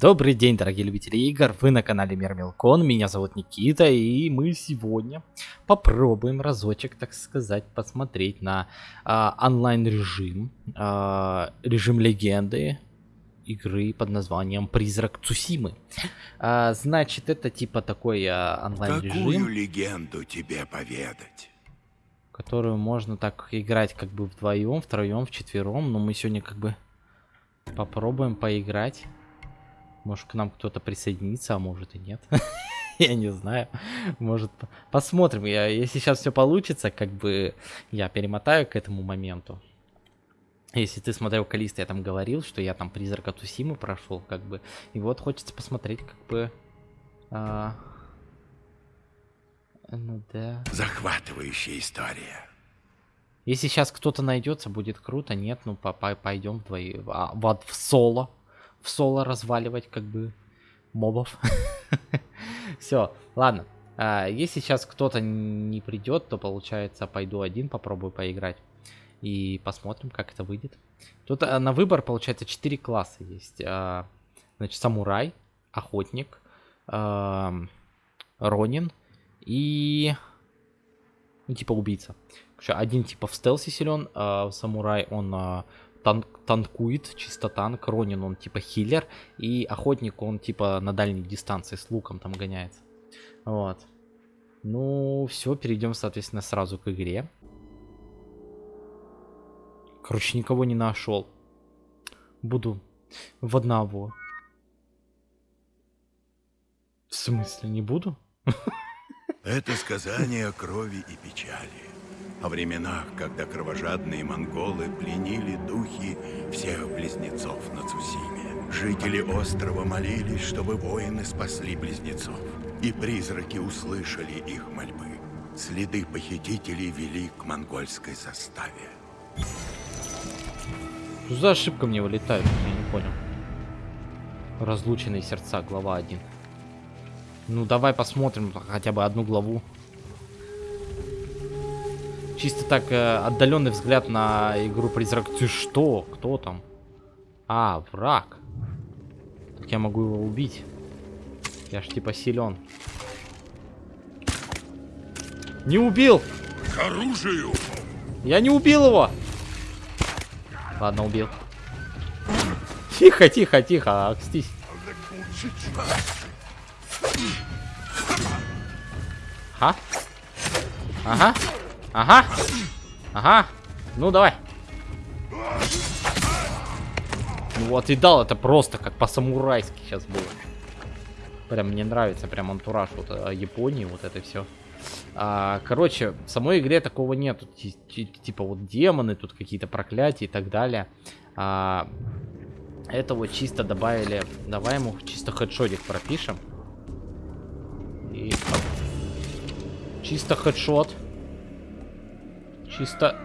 Добрый день, дорогие любители игр, вы на канале Мир Мелкон, меня зовут Никита, и мы сегодня попробуем разочек, так сказать, посмотреть на а, онлайн режим, а, режим легенды игры под названием Призрак Цусимы. А, значит, это типа такой а, онлайн режим. Какую легенду тебе поведать? Которую можно так играть как бы вдвоем, втроем, вчетвером, но мы сегодня как бы попробуем поиграть. Может к нам кто-то присоединится, а может и нет. я не знаю. Может, посмотрим. Я, если сейчас все получится, как бы я перемотаю к этому моменту. Если ты смотрел Калиста, я там говорил, что я там призрака Тусимы прошел, как бы. И вот хочется посмотреть, как бы. А... Ну да. Захватывающая история. Если сейчас кто-то найдется, будет круто. Нет, ну по -по пойдем вдвоем. А, вот в соло в соло разваливать как бы мобов. Все, ладно. А, если сейчас кто-то не придет, то получается пойду один, попробую поиграть. И посмотрим, как это выйдет. Тут а, на выбор получается 4 класса есть. А, значит, самурай, охотник, ронин и... Ну, типа убийца. Один типа в стелсе силен, самурай он танк, танкует, чисто танк. Ронин, он типа хиллер. И охотник, он типа на дальней дистанции с луком там гоняется. Вот. Ну, все, перейдем, соответственно, сразу к игре. Короче, никого не нашел. Буду в одного. В смысле, не буду? Это сказание о крови и печали о временах, когда кровожадные монголы пленили духи всех близнецов на Цусиме. Жители острова молились, чтобы воины спасли близнецов, и призраки услышали их мольбы. Следы похитителей вели к монгольской заставе. Что за ошибка мне вылетает? Я не понял. Разлученные сердца, глава 1. Ну, давай посмотрим хотя бы одну главу. Чисто так э, отдаленный взгляд на игру Призрак. Ты что? Кто там? А, враг. Так я могу его убить. Я ж типа силен. Не убил! К оружию! Я не убил его! Ладно, убил. Тихо, тихо, тихо, акстись. Ага. Ага. Ага. Ага. Ну, давай. Ну вот и дал, это просто как по-самурайски сейчас было. Прям мне нравится, прям антураж вот э, Японии, вот это все. А, короче, в самой игре такого нету. Типа вот демоны, тут какие-то проклятия и так далее. А, это вот чисто добавили. Давай ему чисто хедшотик пропишем. И... Чисто хедшот. Чисто...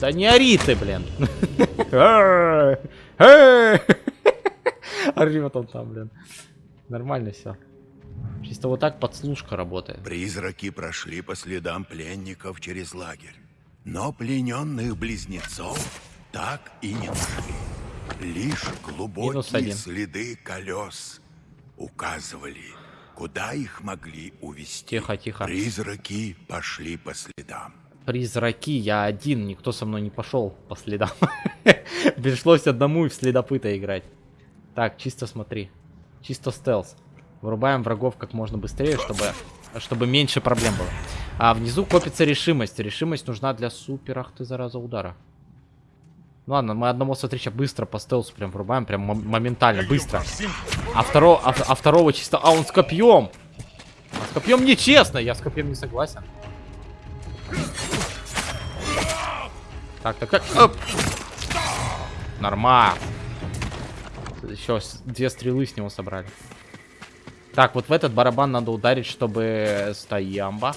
Да не ори ты, блин. Орет он там, блин. Нормально все. Чисто вот так подслушка работает. Призраки прошли по следам пленников через лагерь. Но плененных близнецов так и не нашли. Лишь глубокие следы колес указывали, куда их могли увести. Тихо, тихо. Призраки пошли по следам призраки, я один, никто со мной не пошел по следам. Пришлось одному и в следопыта играть. Так, чисто смотри. Чисто стелс. Вырубаем врагов как можно быстрее, чтобы, чтобы меньше проблем было. А внизу копится решимость. Решимость нужна для супер, ах ты, зараза, удара. Ну ладно, мы одного, смотри, сейчас быстро по стелсу прям врубаем, прям моментально, быстро. А, второго, а, а второго чисто... А, он с копьем! А с копьем нечестно, я с копьем не согласен. Так, так, так. Оп. Нормально. Еще две стрелы с него собрали. Так, вот в этот барабан надо ударить, чтобы... Стоямба.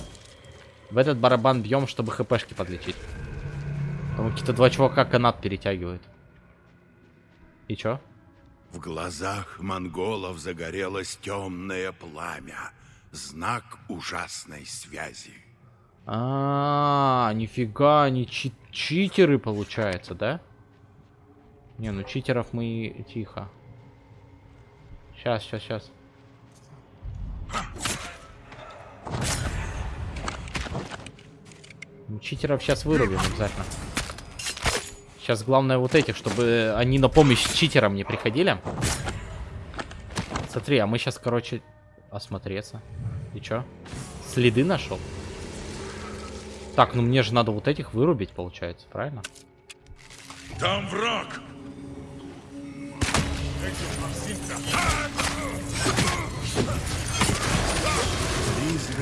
В этот барабан бьем, чтобы хпшки подлечить. Там какие-то два чувака канат перетягивают. И чё? В глазах монголов загорелось темное пламя. Знак ужасной связи. А, нифига, они чит читеры, получается, да? Не, ну читеров мы... Тихо. Сейчас, сейчас, сейчас. Читеров сейчас вырубим обязательно. Сейчас главное вот этих, чтобы они на помощь читерам не приходили. Смотри, а мы сейчас, короче, осмотреться. И чё? Следы нашел? Так, ну мне же надо вот этих вырубить, получается, правильно? Там враг!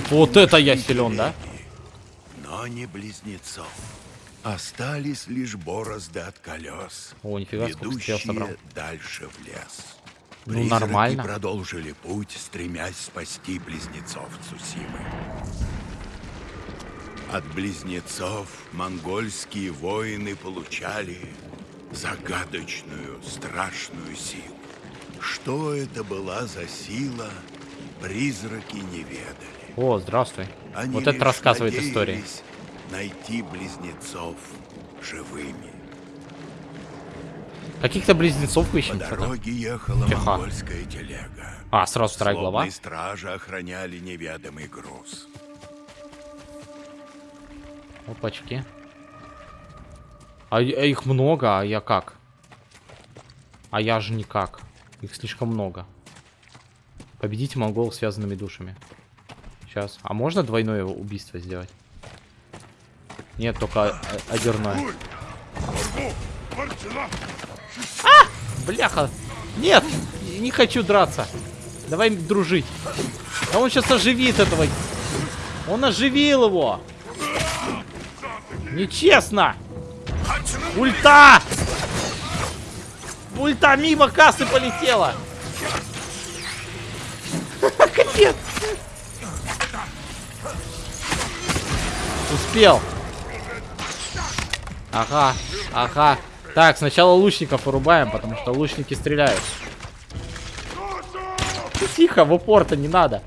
Вот это я силен, да? Но не близнецов. Остались лишь борозды от колес, О, нифига, стрел собрал. ведущие дальше в лес. Ну, Призраки нормально. продолжили путь, стремясь спасти близнецов Цусимы. От близнецов монгольские воины получали загадочную, страшную силу. Что это была за сила, призраки не ведали. О, здравствуй. Они вот это рассказывает надеялись найти близнецов живыми. Каких-то близнецов По ищем. что-то. дороге ехала Тихо. монгольская телега. А, сразу вторая глава. Злобные стражи охраняли неведомый груз. Опачки. А, а их много, а я как? А я же никак. Их слишком много. Победите монгол связанными душами. Сейчас. А можно двойное убийство сделать? Нет, только одерное. Бляха! Нет! Не хочу драться. Давай дружить. А он сейчас оживит этого. Он оживил его. Нечестно! Ульта! Ульта мимо кассы полетела! Капец! Успел. Ага, ага. Так, сначала лучников вырубаем, потому что лучники стреляют. Тихо, в упор-то не надо.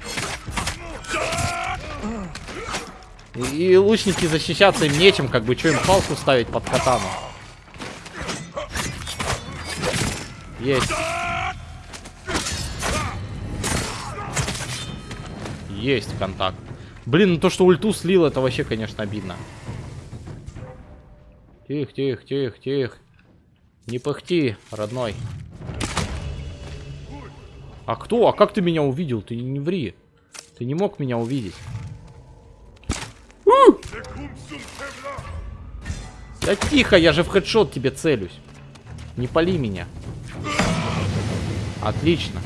И, лучники защищаться им нечем, как бы, что им палку ставить под катану. Есть. Есть контакт. Блин, ну то, что ульту слил, это вообще, конечно, обидно. Тихо, тихо, тихо, тихо. Не пыхти, родной. А кто? А как ты меня увидел? Ты не ври. Ты не мог меня увидеть. Да тихо, я же в хедшот тебе целюсь. Не пали меня. Отлично.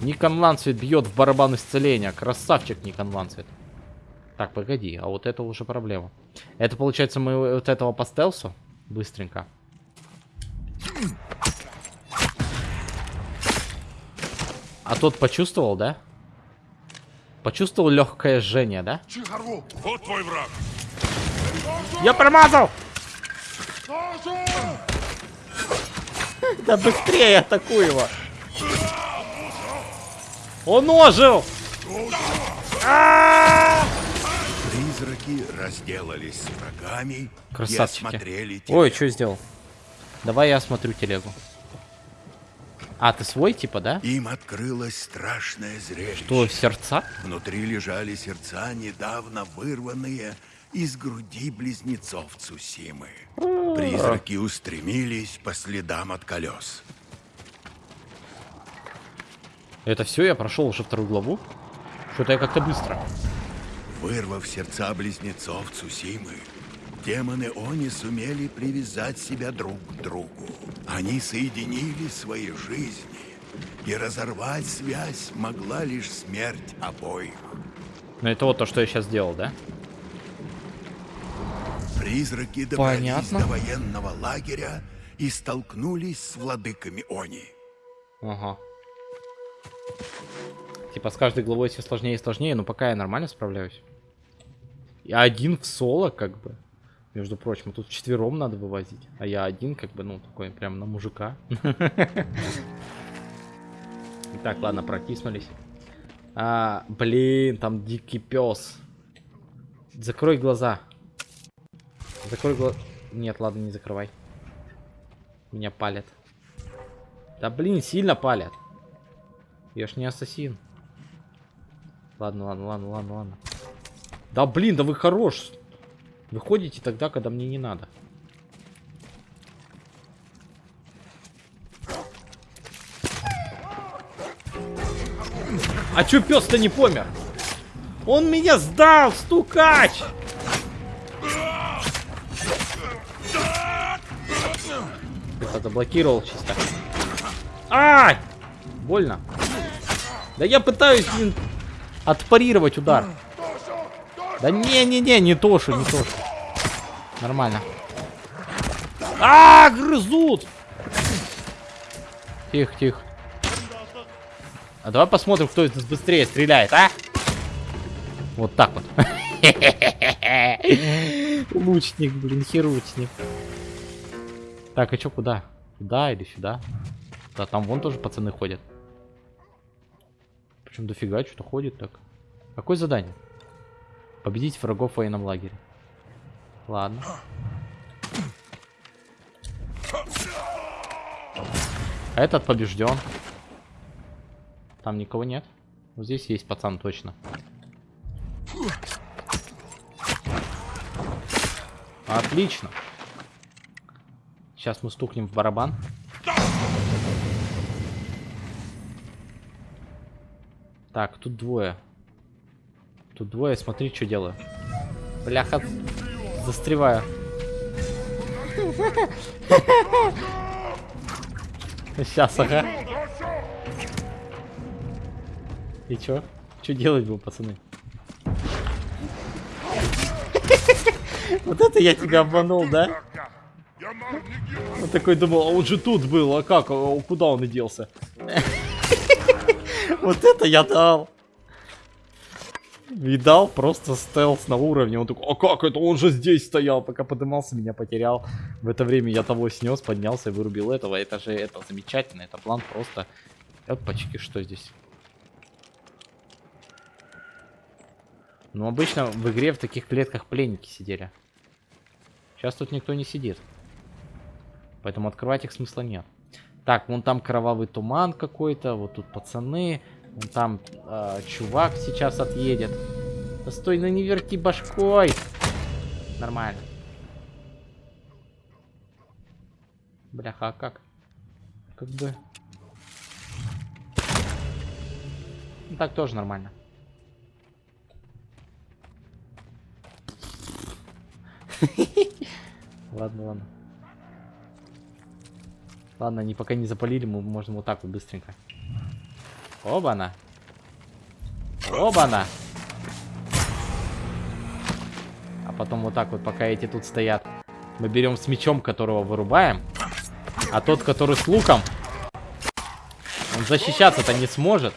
Никон Лансвит бьет в барабан исцеления. Красавчик Никон Лансвит. Так, погоди, а вот это уже проблема. Это получается мы вот этого по стелсу? Быстренько. А тот почувствовал, да? Почувствовал легкое жжение, да? Вот твой враг! Я промазал! Да быстрее атакуй его! Он ожил! Призраки разделались с врагами Красавчики. Ой, что сделал? Давай я осмотрю телегу. А, ты свой, типа, да? Им открылось страшное зрелище. Что, сердца? Внутри лежали сердца, недавно вырванные из груди близнецов Цусимы. Призраки устремились по следам от колес. Это все, я прошел уже вторую главу? Что-то я как-то быстро. Вырвав сердца близнецов Цусимы, демоны Они сумели привязать себя друг к другу. Они соединили свои жизни, и разорвать связь могла лишь смерть обоих. Ну это вот то, что я сейчас сделал, да? Призраки добрались Понятно. до военного лагеря и столкнулись с владыками Они. Ага. Типа с каждой главой все сложнее и сложнее, но пока я нормально справляюсь. И один в соло, как бы. Между прочим, тут четвером надо вывозить. А я один, как бы, ну, такой прям на мужика. Так, ладно, протиснулись. А, блин, там дикий пес. Закрой глаза. Закрой глаза. Нет, ладно, не закрывай. Меня палят. Да блин, сильно палят. Я ж не ассасин. Ладно, ладно, ладно, ладно, ладно. Да блин, да вы хорош. Вы ходите тогда, когда мне не надо. А чё пес-то не помер? Он меня сдал, стукач! Заблокировал чисто. Ай! Больно. Да я пытаюсь, блин, отпарировать удар. Да не-не-не, не тошу, не тошу. Нормально. А, грызут! Тихо, тихо. А давай посмотрим, кто из нас быстрее стреляет, а? Вот так вот. Лучник, блин, херучник. Так, а чё, куда? Туда или сюда? Да, там вон тоже пацаны ходят. Причем дофига что-то ходит так. Какое задание? Победить врагов в военном лагере. Ладно. А этот побежден. Там никого нет. Вот здесь есть пацан точно. Отлично. Сейчас мы стукнем в барабан. Так, тут двое. Тут двое, смотри, что делаю. Бляха, застреваю. Сейчас, ага. И чё? Чё делать был, пацаны? Вот это я тебя обманул, да? Он такой думал, а он же тут был, а как? А куда он и делся? Вот это я дал. Видал, просто стелс на уровне. Он такой, а как это? Он же здесь стоял, пока подымался, меня потерял. В это время я того снес, поднялся и вырубил этого. Это же, это замечательно, это план просто... Опачки, что здесь? Ну, обычно в игре в таких клетках пленники сидели. Сейчас тут никто не сидит. Поэтому открывать их смысла нет. Так, вон там кровавый туман какой-то. Вот тут пацаны. Вон там э, чувак сейчас отъедет. Да стой, ну не верти башкой. Нормально. Бляха, а как? Как бы... Ну, так тоже нормально. Ладно, ладно. Ладно, они пока не запалили, мы можем вот так вот быстренько. Оба-на. Оба-на. А потом вот так вот, пока эти тут стоят, мы берем с мечом, которого вырубаем. А тот, который с луком, он защищаться-то не сможет.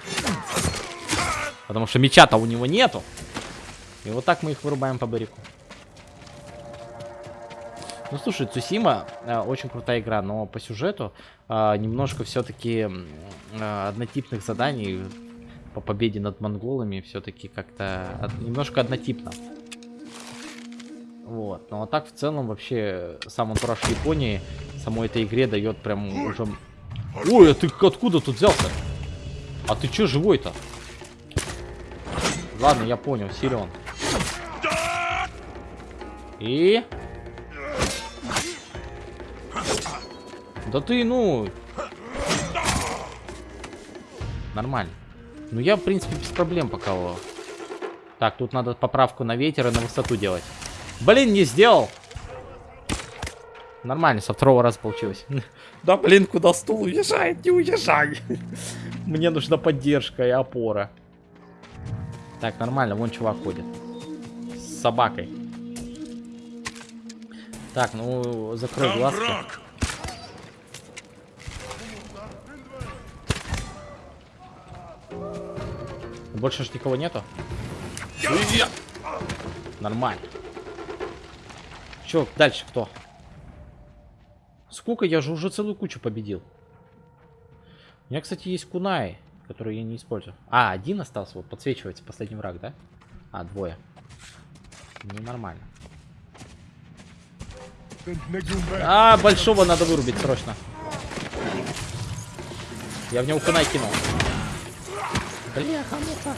Потому что меча-то у него нету. И вот так мы их вырубаем по барику. Ну, слушай, Цусима э, очень крутая игра, но по сюжету э, немножко все-таки э, однотипных заданий по победе над монголами все-таки как-то от, немножко однотипно. Вот. Ну а так в целом вообще сам антураж Японии самой этой игре дает прям уже... Ой, а ты откуда тут взялся? А ты че живой-то? Ладно, я понял, силен. И... Да ты, ну... Нормально. Ну я, в принципе, без проблем пока... Так, тут надо поправку на ветер и на высоту делать. Блин, не сделал! Нормально, со второго раза получилось. Да, блин, куда стул уезжает? Не уезжай! Мне нужна поддержка и опора. Так, нормально, вон чувак ходит. С собакой. Так, ну, закрой глазки. Больше ж никого нету? Нормально. Че, дальше кто? Сколько? Я же уже целую кучу победил. У меня, кстати, есть кунай, который я не использую. А, один остался, вот подсвечивается последний враг, да? А, двое. Ну, нормально. А, большого надо вырубить срочно. Я в него кунай кинул. Бляха, муха.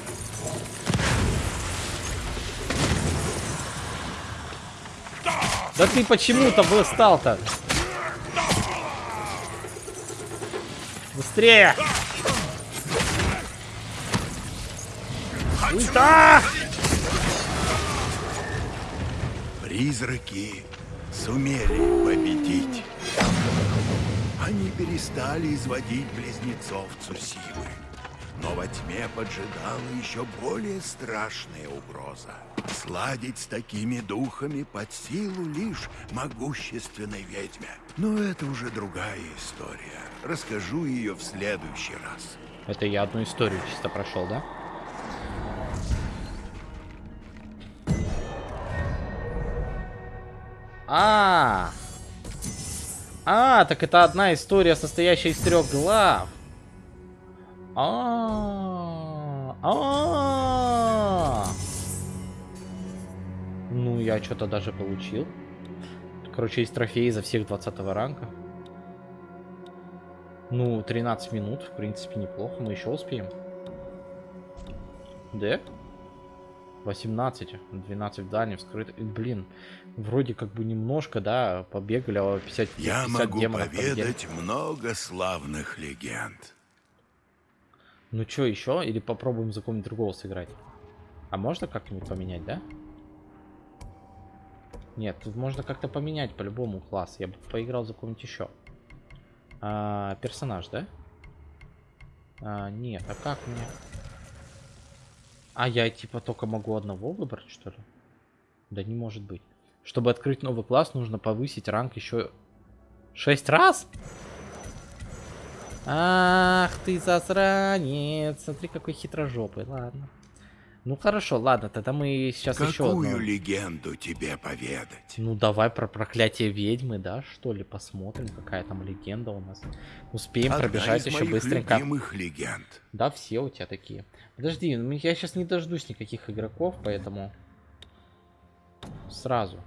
Да ты почему-то встал-то? Быстрее! Ульта! Призраки сумели победить. Они перестали изводить близнецов Цусимы. Но во тьме поджидала еще более страшная угроза. Сладить с такими духами под силу лишь могущественной ведьме. Но это уже другая история. Расскажу ее в следующий раз. Это я одну историю чисто прошел, да? А, а, так это одна история, состоящая из трех глав. А, а. Ну, я что-то даже получил. Короче, есть трофеи за всех 20 ранга. Ну, 13 минут, в принципе, неплохо. Мы еще успеем. Да? 18, 12 в дальнем, вскрыт. Блин, вроде как бы немножко, да, побегали, а 50, 50 Я могу поведать много славных легенд. Ну что, еще? Или попробуем за кого-нибудь другого сыграть? А можно как-нибудь поменять, да? Нет, тут можно как-то поменять по-любому класс. Я бы поиграл за кого-нибудь еще. А, персонаж, да? А, нет, а как мне? А я типа только могу одного выбрать, что ли? Да не может быть. Чтобы открыть новый класс, нужно повысить ранг еще 6 раз? Ах ты засранец. Смотри, какой хитрожопый. Ладно. Ну хорошо, ладно, тогда мы сейчас еще Какую легенду тебе поведать? Ну давай про проклятие ведьмы, да, что ли, посмотрим, какая там легенда у нас. Успеем Одна пробежать из еще моих быстренько. любимых легенд. Да, все у тебя такие. Подожди, ну я сейчас не дождусь никаких игроков, поэтому сразу.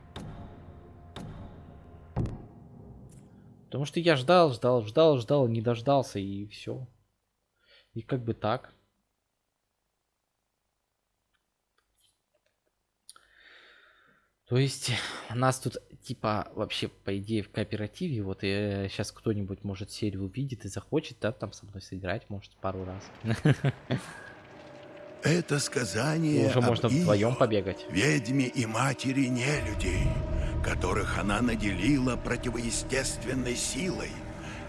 Потому что я ждал, ждал, ждал, ждал, не дождался и все. И как бы так. То есть нас тут типа вообще по идее в кооперативе вот и сейчас кто-нибудь может серию увидит и захочет, да, там со мной сыграть, может пару раз. Это сказание Уже можно вдвоем побегать. ведьме и матери нелюдей, которых она наделила противоестественной силой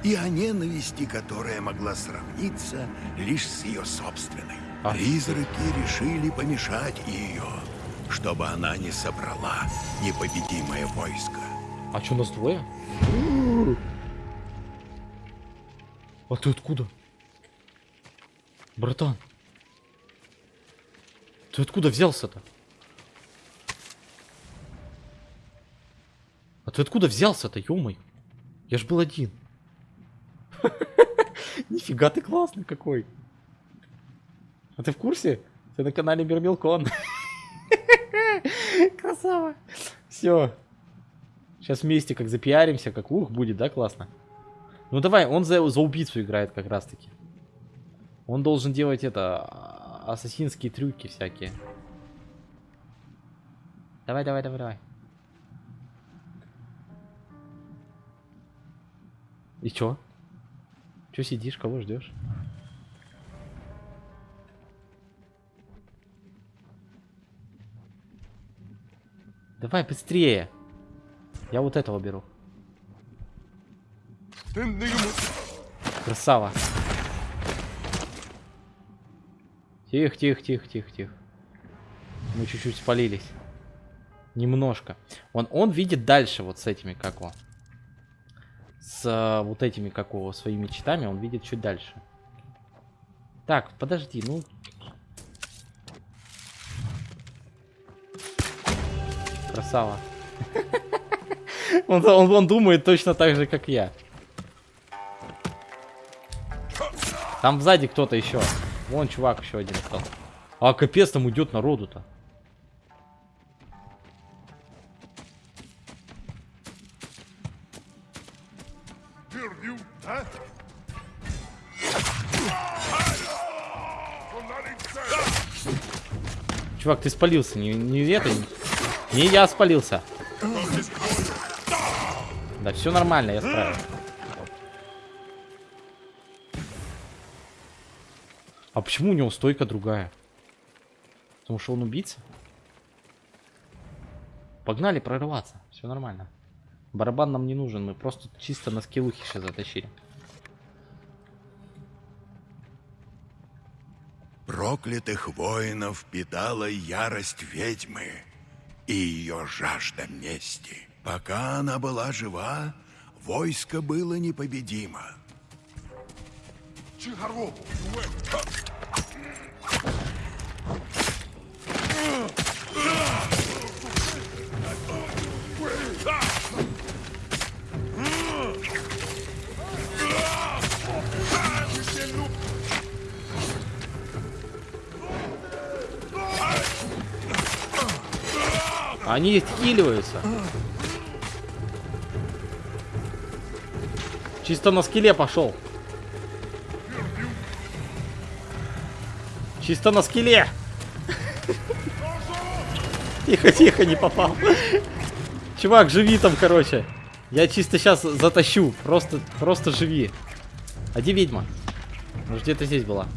и о ненависти, которая могла сравниться лишь с ее собственной. А. Призраки решили помешать ее, чтобы она не собрала непобедимое войско. А что, нас двое? А ты откуда? Братан. Ты откуда взялся-то? А ты откуда взялся-то, ё Я ж был один. Нифига ты классный какой. А ты в курсе? Ты на канале Мирмилкон. Красава. Все. Сейчас вместе как запиаримся, как ух, будет, да, классно? Ну давай, он за, за убийцу играет как раз таки. Он должен делать это, а, ассасинские трюки всякие. Давай, давай, давай, давай. И чё? Чё сидишь, кого ждешь? Давай быстрее. Я вот этого беру. Красава. Тихо, тихо, тихо, тихо, тихо. Мы чуть-чуть спалились. Немножко. Он, он видит дальше вот с этими, как его. С вот этими, как его, своими читами, он видит чуть дальше. Так, подожди, ну... Красава. Он, он, он думает точно так же, как я. Там сзади кто-то еще. Вон чувак еще один стал. А капец там идет народу-то. Чувак, ты спалился, не, не это, не, я спалился. Да, все нормально, я справился. А почему у него стойка другая? Потому что он убийца? Погнали прорываться, все нормально. Барабан нам не нужен, мы просто чисто на скиллухи сейчас затащили. Проклятых воинов питала ярость ведьмы и ее жажда мести. Пока она была жива, войско было непобедимо. Чигарву! Они хиливаются. Чисто на скеле пошел. Чисто на скеле. Тихо, тихо, не попал. Чувак, живи там, короче. Я чисто сейчас затащу. Просто, просто живи. А где ведьма? Может, где-то здесь была.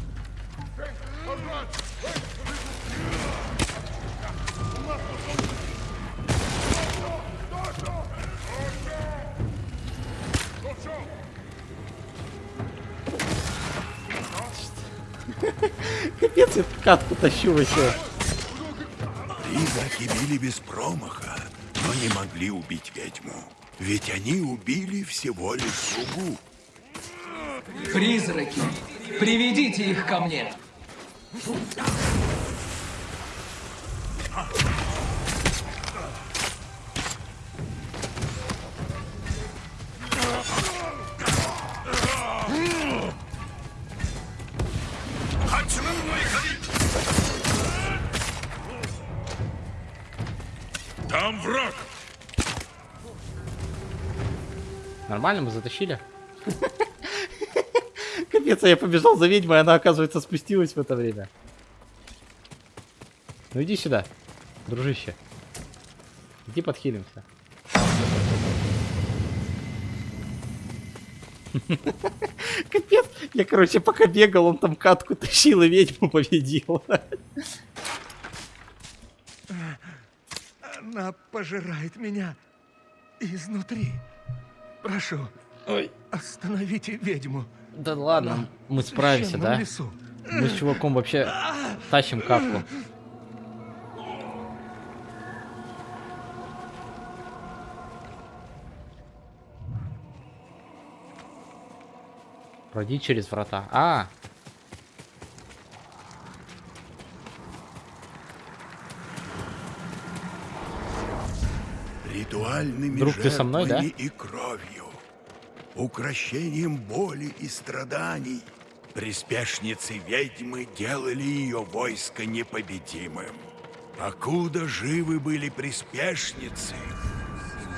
Капец, я катку тащу вообще. Призраки били без промаха, но не могли убить ведьму. Ведь они убили всего лишь слугу. Призраки, приведите их ко мне. Нормально, мы затащили. Капец, а я побежал за ведьмой, она, оказывается, спустилась в это время. Ну иди сюда, дружище. Иди подхилимся. Капец, я, короче, пока бегал, он там катку тащил и ведьму победил. Она пожирает меня изнутри. Прошу, Ой, остановите ведьму. да ладно, мы в справимся, да? лесу. Мы с чуваком вообще тащим катку. Пройди через врата. А! Ритуальными Друг, ты со мной, да? и кровью, укращением боли и страданий, приспешницы ведьмы делали ее войско непобедимым. Покуда живы были приспешницы,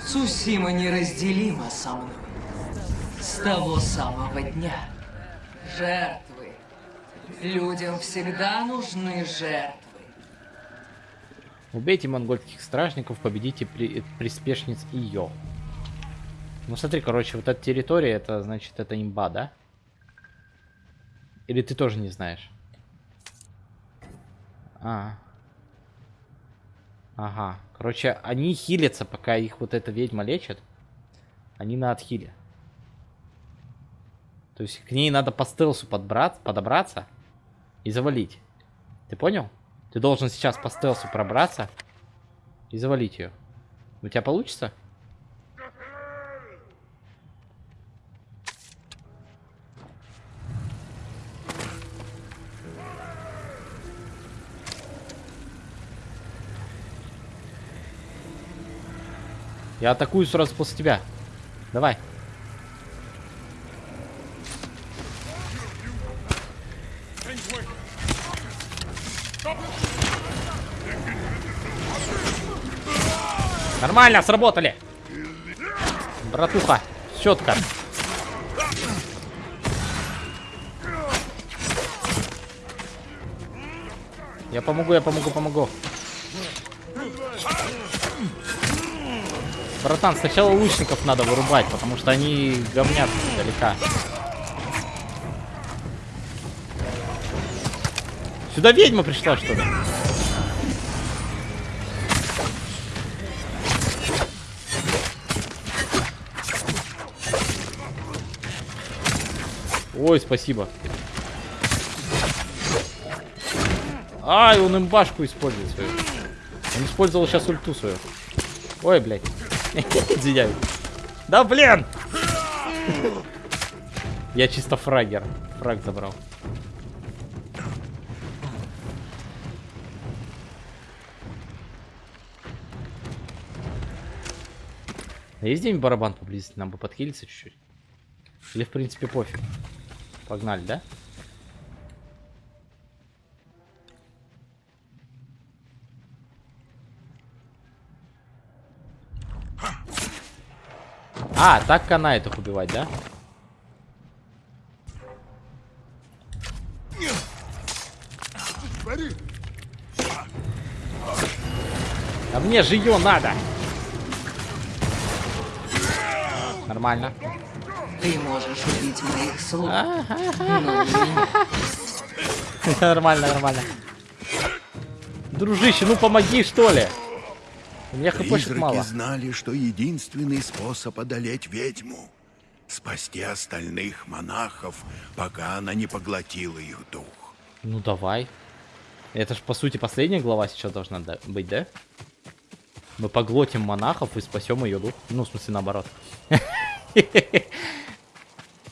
Сусима неразделима со мной. С того самого дня. Жертвы. Людям всегда нужны жертвы. Убейте монгольских стражников, победите при- приспешниц ее. Ну смотри, короче, вот эта территория, это значит, это имба, да? Или ты тоже не знаешь? А. Ага. Короче, они хилятся, пока их вот эта ведьма лечит. Они на отхиле. То есть к ней надо по стелсу подобраться и завалить. Ты понял? Ты должен сейчас по стелсу пробраться и завалить ее. У тебя получится? Я атакую сразу после тебя. Давай. Нормально, сработали. Братуха, четко. Я помогу, я помогу, помогу. Братан, сначала лучников надо вырубать, потому что они говнят издалека. Сюда ведьма пришла, что ли? Ой, спасибо. Ай, он им башку использует свою. Он использовал сейчас ульту свою. Ой, блядь. Извиняюсь. Да блин! Я чисто фрагер. Фраг забрал. А есть где-нибудь барабан поблизости? Нам бы подхилиться чуть-чуть. Или в принципе пофиг. Погнали, да? А, так канает их убивать, да? А мне же ее надо. Нормально. Ты можешь убить моих слуг, меня. Нормально, нормально. Дружище, ну помоги, что ли. У меня хпшек мало. знали, что единственный способ одолеть ведьму — спасти остальных монахов, пока она не поглотила их дух. Ну давай. Это ж по сути последняя глава сейчас должна быть, да? Мы поглотим монахов и спасем ее дух. Ну, в смысле, наоборот.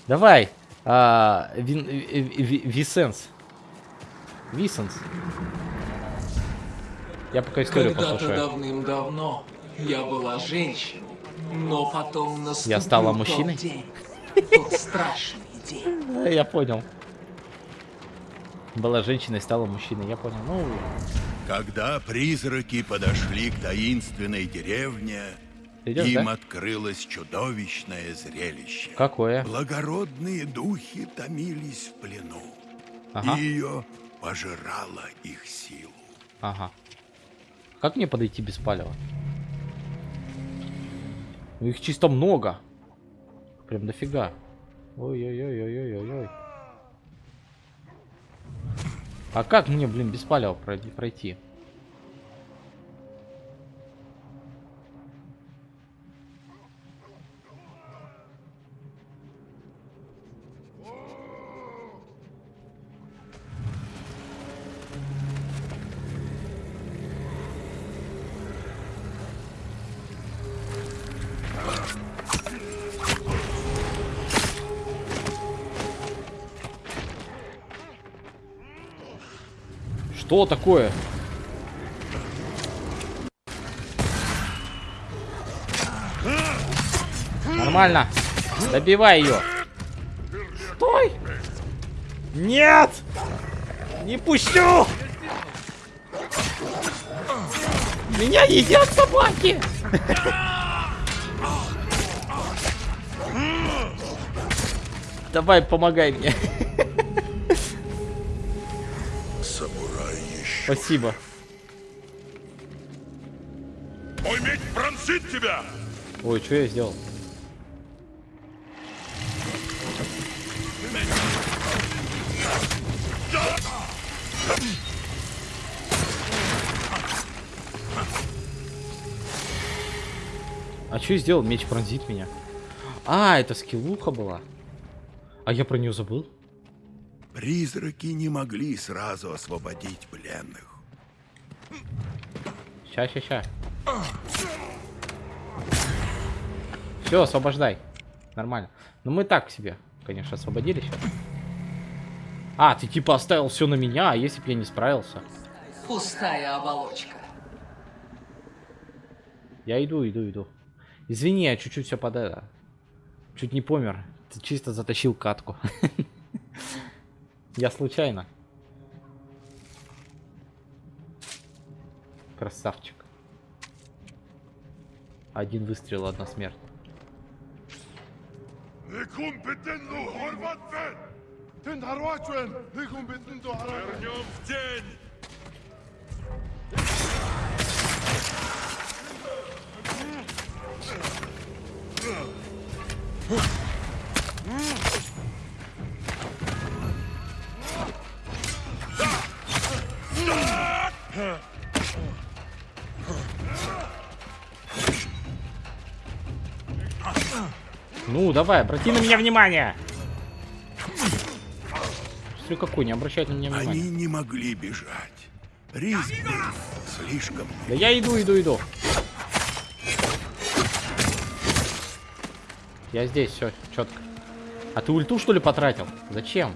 Давай. а, Висенс. Висенс. Я пока историю Когда-то послушаю. давным-давно я была женщиной, но потом наступил Я стала тот мужчиной? день, тот страшный день. Да, Я понял. Была женщиной, стала мужчиной. Я понял. Ну, Когда призраки подошли к таинственной деревне, идешь, им да? открылось чудовищное зрелище. Какое? Благородные духи томились в плену, Ага. и ее пожирала их силу. Ага. Как мне подойти без палева? Ну их чисто много. Прям дофига. Ой-ой-ой-ой-ой-ой. А как мне, блин, без палева пройти- Что такое? Нормально. Добивай ее. Стой! Нет! Не пущу! Меня едят собаки! Давай, помогай мне. Спасибо. Мой меч пронзит тебя! Ой, что я сделал? А что я сделал? Меч пронзит меня. А, это скиллуха была. А я про нее забыл. Призраки не могли сразу освободить пленных. Ща, ща, ща. Все, освобождай. Нормально. Ну мы так себе, конечно, освободили сейчас. А, ты типа оставил все на меня, а если бы я не справился? Пустая оболочка. Я иду, иду, иду. Извини, я чуть-чуть все под это. Чуть не помер. Ты чисто затащил катку. Я случайно. Красавчик. Один выстрел, одна смерть. Никум битенну хорватвен! Тен харвачвен! Никум битенну харватвен! Вернем в день! Ну, давай, обрати на меня внимание. Смотри, какой, не обращает на меня внимания. Они не могли бежать. Риск был слишком Да я иду, иду, иду. Я здесь, все, четко. А ты ульту что ли потратил? Зачем?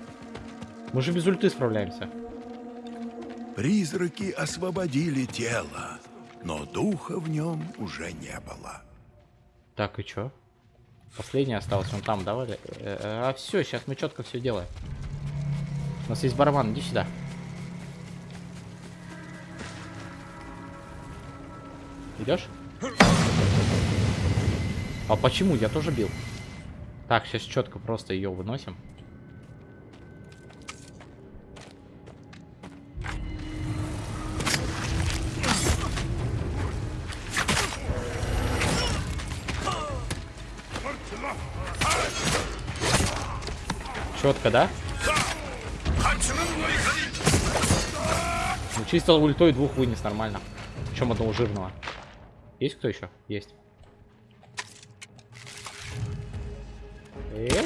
Мы же без ульты справляемся. Призраки освободили тело, но духа в нем уже не было. Так, и чё? Последний остался, он там, давай. Э, А все, сейчас мы четко все делаем. У нас есть барабан, иди сюда. Идешь? А почему? Я тоже бил. Так, сейчас четко просто ее выносим. Четко, да? Ну, чисто ультой двух вынес нормально. Чем одного жирного. Есть кто еще? Есть. Э?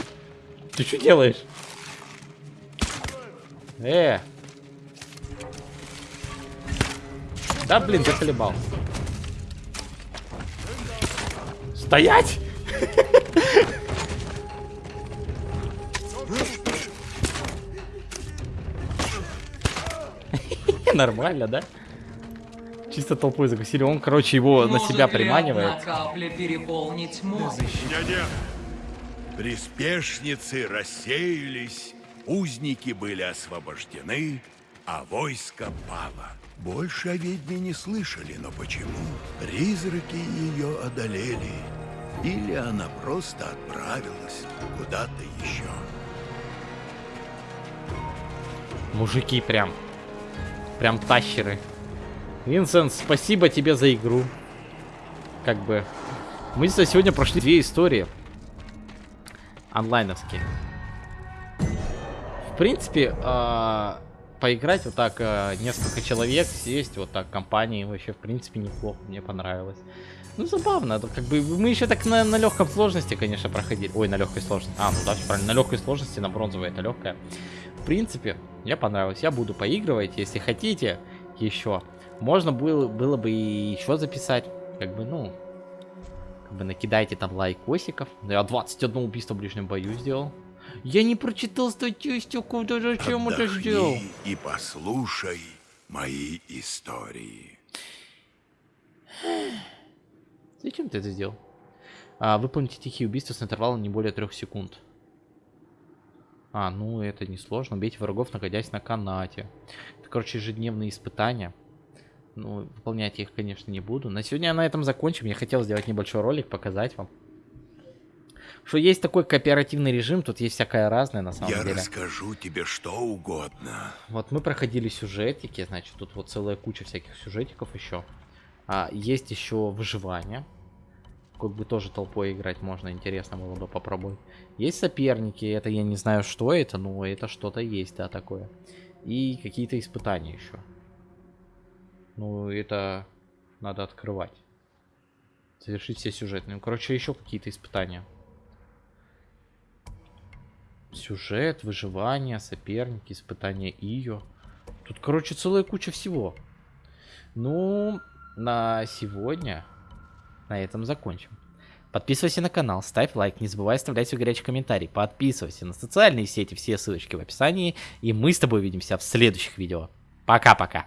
Ты что делаешь? Э. Да, блин, заколебал. Стоять! Нормально, да? Чисто толпой закусили. Он, короче, его на Может себя ли приманивает. капля переполнить? Дядя, Приспешницы рассеялись, узники были освобождены, а войско пало. Больше о ведьме не слышали, но почему? Призраки ее одолели. Или она просто отправилась куда-то еще. Мужики прям. Прям тащеры. Винсент, спасибо тебе за игру. Как бы. Мы здесь сегодня прошли две истории. Онлайновские. В принципе, а, поиграть вот так а, несколько человек, сесть вот так компании вообще в принципе неплохо, мне понравилось. Ну забавно, это как бы мы еще так на, на легком сложности, конечно, проходили. Ой, на легкой сложности. А, ну да, всё правильно, на легкой сложности, на бронзовой это легкая. В принципе, мне понравилось. Я буду поигрывать, если хотите еще. Можно было, было бы и еще записать. Как бы, ну, как бы накидайте там лайкосиков. Я 21 убийство в ближнем бою сделал. Я не прочитал статистику, ты зачем это сделал? Отдохни и послушай мои истории. Зачем ты это сделал? А, выполните тихие убийства с интервалом не более трех секунд. А, ну это несложно. Убейте врагов, находясь на канате. Это, короче, ежедневные испытания. Ну, выполнять я их, конечно, не буду. На сегодня я на этом закончим. Я хотел сделать небольшой ролик, показать вам. Что есть такой кооперативный режим, тут есть всякое разное на самом Я деле. расскажу тебе что угодно. Вот мы проходили сюжетики, значит, тут вот целая куча всяких сюжетиков еще. А, есть еще выживание. Как бы тоже толпой играть можно, интересно было бы попробовать. Есть соперники, это я не знаю, что это, но это что-то есть, да, такое. И какие-то испытания еще. Ну, это надо открывать. Завершить все сюжетные. Ну, короче, еще какие-то испытания. Сюжет, выживание, соперники, испытания ее. Тут, короче, целая куча всего. Ну, на сегодня на этом закончим. Подписывайся на канал, ставь лайк, не забывай оставлять свой горячий комментарий. Подписывайся на социальные сети, все ссылочки в описании. И мы с тобой увидимся в следующих видео. Пока-пока.